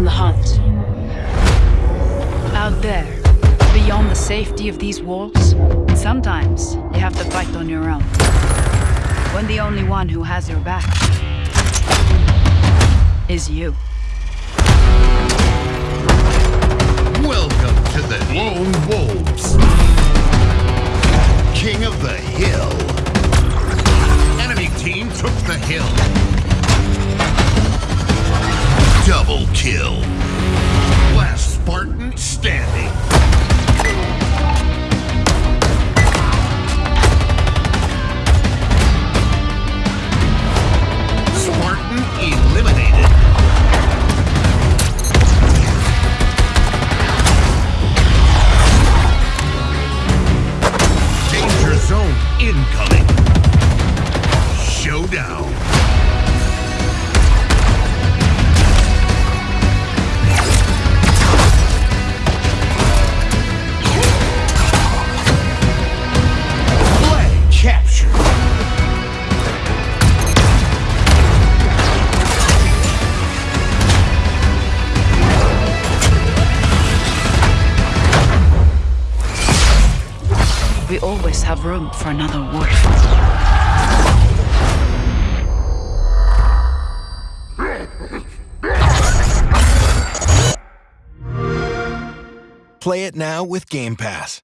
in the hunt. Out there, beyond the safety of these walls, sometimes you have to fight on your own. When the only one who has your back is you. Welcome to the Lone Wolves. King of the Hill. Enemy team took the hill. Kill. Last Spartan standing. Spartan eliminated. Danger zone incoming. Showdown. We always have room for another wolf. Play it now with Game Pass.